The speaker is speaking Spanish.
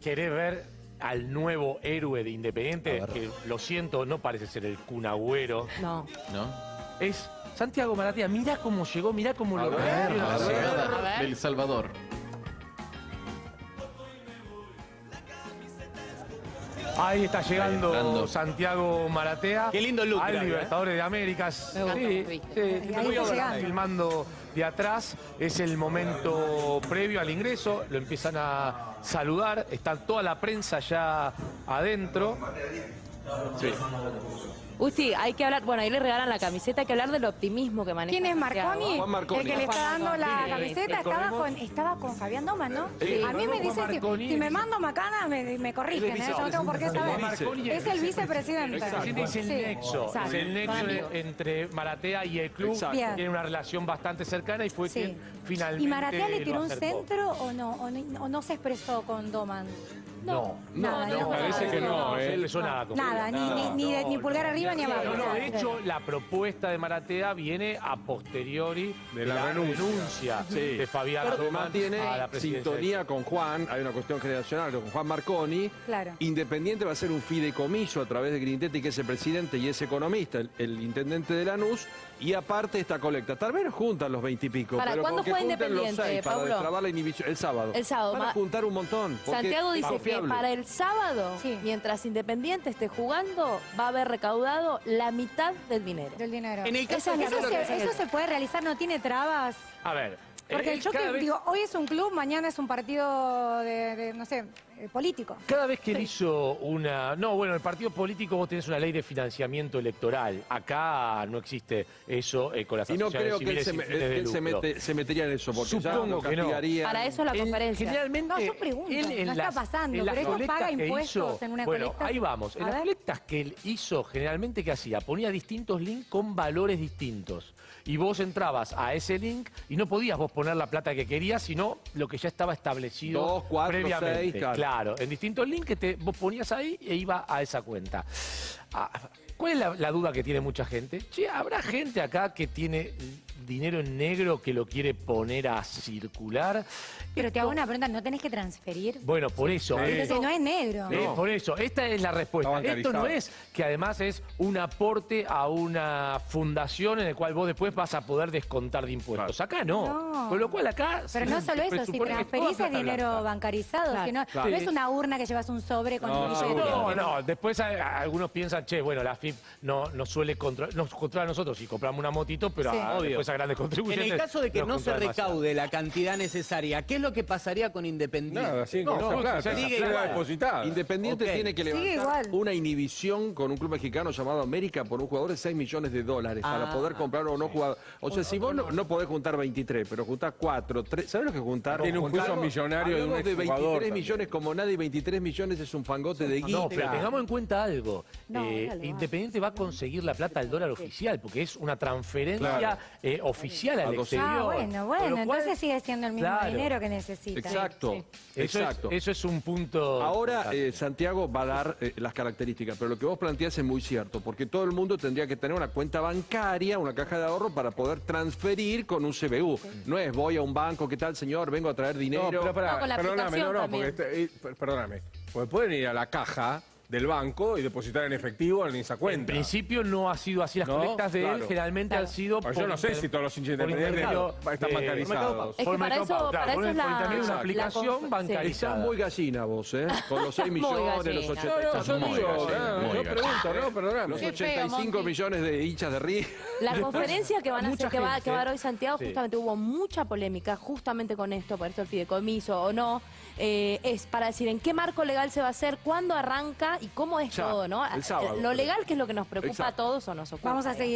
¿Querés ver al nuevo héroe de Independiente? Que lo siento, no parece ser el cunagüero. No. ¿No? Es Santiago Maratea. Mirá cómo llegó, mirá cómo A lo ver, A del Salvador. Ahí está llegando entrando. Santiago Maratea. Qué lindo look, Al ¿eh? Libertadores de gusta Sí, sí, está voy a ver llegando. filmando de atrás. Es el momento previo al ingreso. Lo empiezan a saludar. Está toda la prensa ya adentro. Sí. Usti, hay que hablar, bueno, ahí le regalan la camiseta, hay que hablar del optimismo que maneja. ¿Quién es. Marconi? Juan Marconi. El que le está dando la camiseta estaba con, estaba con Fabián Doman, ¿no? Sí. A mí me Juan dice, si, si me mando macana, me, me corrigen, ¿eh? Yo no tengo por qué saber. Es el vicepresidente. Presidente es el nexo, Exacto. es el nexo entre Maratea y el club. Tiene una relación bastante cercana y fue Sí. quien finalmente ¿Y Maratea le tiró un centro o no? ¿O no, o no se expresó con Doman? No, Nada, no, no, parece nada, que no, ¿eh? nada. con Nada, ni, ni, ni, pulgar arriba ni abajo. No, no, de hecho, la propuesta de Maratea viene a posteriori De la renuncia. Sí. de Fabián la presidencia. sintonía con Juan, hay una cuestión generacional con Juan Marconi. Claro. Independiente va a ser un fideicomiso a través de Grindetti, que es el presidente y es economista, el, el intendente de Lanús, y aparte esta colecta. Tal vez juntan los veintipico, Para, pero ¿cuándo que los Independiente, seis para Pablo? destrabar la inhibición. El sábado. El sábado, Van a juntar un montón. Santiago dice que para el sábado, Sí. mientras Independiente esté jugando, va a haber recaudado la mitad del dinero. Del dinero. En el caso eso, de- eso ¿sabes lo que se, eso se puede realizar, no tiene trabas. A ver. Porque eh, el choque, vez- digo, hoy es un club, mañana es un partido de, de, no sé, eh, político. Cada vez que él hizo una... No, bueno, el partido político vos tenés una ley de financiamiento electoral. Acá no existe eso eh, con las Y no asociaciones creo que él, se, me- él se, mete- se metería en eso, porque ya Supongo lo que no. castigaría. Para eso la Él conferencia. Generalmente, No, yo pregunto, él en no está las- pasando, en las pero paga impuestos hizo- en una Bueno, colecta. ahí vamos. En A las ver. colectas que él hizo, generalmente, ¿qué hacía? Ponía distintos links con valores distintos. Y vos entrabas a ese link y no podías vos poner la plata que querías, sino lo que ya estaba establecido Dos, cuatro, previamente. seis, claro. claro, en distintos links que te, vos ponías ahí e iba a esa cuenta. Ah, ¿Cuál es la, la duda que tiene mucha gente? Che, ¿habrá gente acá que tiene dinero en negro que lo quiere poner a circular? Pero te hago una pregunta, ¿no tenés que transferir? Bueno, por eso. Entonces esto- no es negro. eh, por eso, esta es la respuesta. Esto no es que además es un aporte a una fundación en el cual vos después vas a poder descontar de impuestos. Acá no. No. Con lo cual acá... Pero no solo eso, si transferís es dinero blanca. bancarizado, Claro. que no, Claro. no es una urna que llevas un sobre con un billete. No, no, después algunos piensan, che, bueno, la FIP no, no suele controlar, nos controla a nosotros y compramos una motito, pero Sí. a- Obvio. después a grandes En contribuyentes. el caso de que no se demasiado. recaude la cantidad necesaria, ¿qué es lo que pasaría con Independiente? Nada, sí, No, no, plata. sigue Queda igual. depositada. Independiente tiene que Sigue levantar igual. una inhibición con un club mexicano llamado América por un jugador de 6 millones de dólares para Ah, poder comprar o no jugador. O sea, si vos no, no podés juntar 23, pero juntás 4, 3, ¿sabés lo que juntar? Tiene un juicio millonario de un de exjugador 23 también. millones como nadie, 23 millones es un fangote de guita. No, pero tengamos en cuenta algo. No, Eh. Independiente va a conseguir la plata al dólar oficial, porque es una transferencia eh, oficial al A dos- exterior. Ah, bueno, bueno, cual, entonces sigue siendo el mismo claro. dinero que necesita. Exacto, Sí. Eso exacto. Es, eso es un punto. Ahora eh, Santiago va a dar eh, las características, pero lo que vos planteás es muy cierto, porque todo el mundo tendría que tener una cuenta bancaria, una caja de ahorro para poder transferir con un CBU. No es voy a un banco, ¿qué tal señor? Vengo a traer dinero. No, pero No, con la perdóname, aplicación no, no, porque también. este- eh, per- perdóname. Porque pueden ir a la caja del banco y depositar en efectivo en esa En cuenta. principio no ha sido así. Las No, colectas de él generalmente Claro. han sido. Pero yo no sé si todos los hinchas por independientes están de- bancarizados. Es que por para eso- para por eso es la- una la aplicación sí. Estás bancarizada. muy gallina vos, ¿eh? Con los 6 Muy millones, los gallina. 80 No, no, yo digo, yo pregunto, no, perdóname. Los Qué feo, 85 Monty. millones de hinchas de River. La conferencia que van a hacer, que va, que va a dar hoy Santiago, justamente hubo mucha polémica justamente con esto, por esto el fideicomiso o no, eh, es para decir en qué marco legal se va a hacer, cuándo arranca y cómo es Ya, todo, ¿no? el sábado. Lo legal que es lo que nos preocupa Exacto. a todos o nos ocupa. Vamos a seguir.